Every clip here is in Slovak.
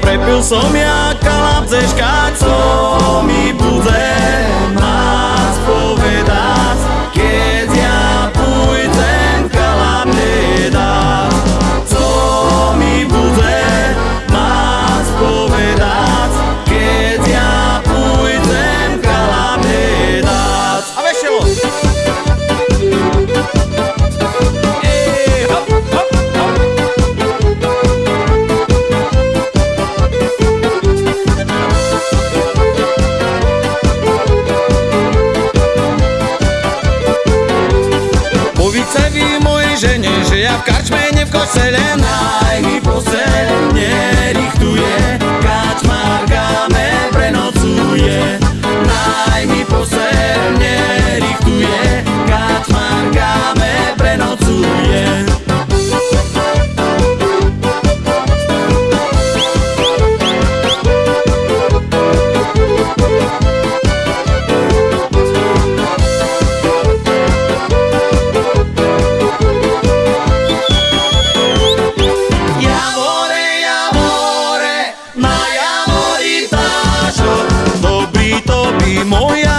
prepil som ja kalapce škácov. женишь Я в корчме не в лена moja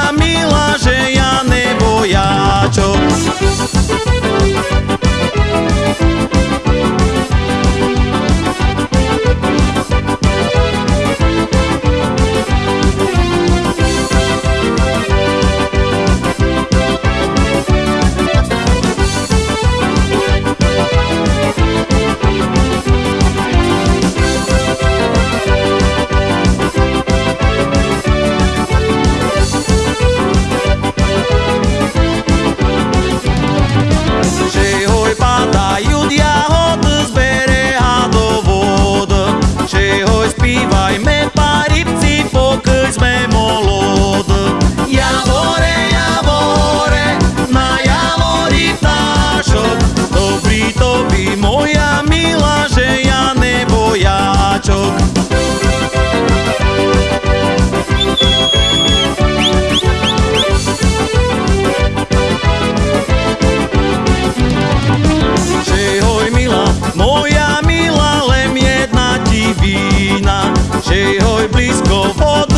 Please go for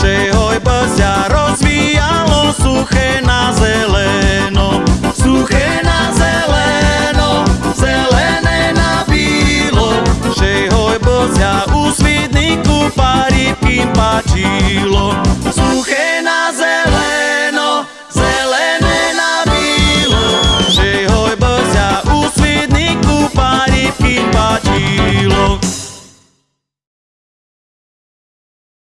say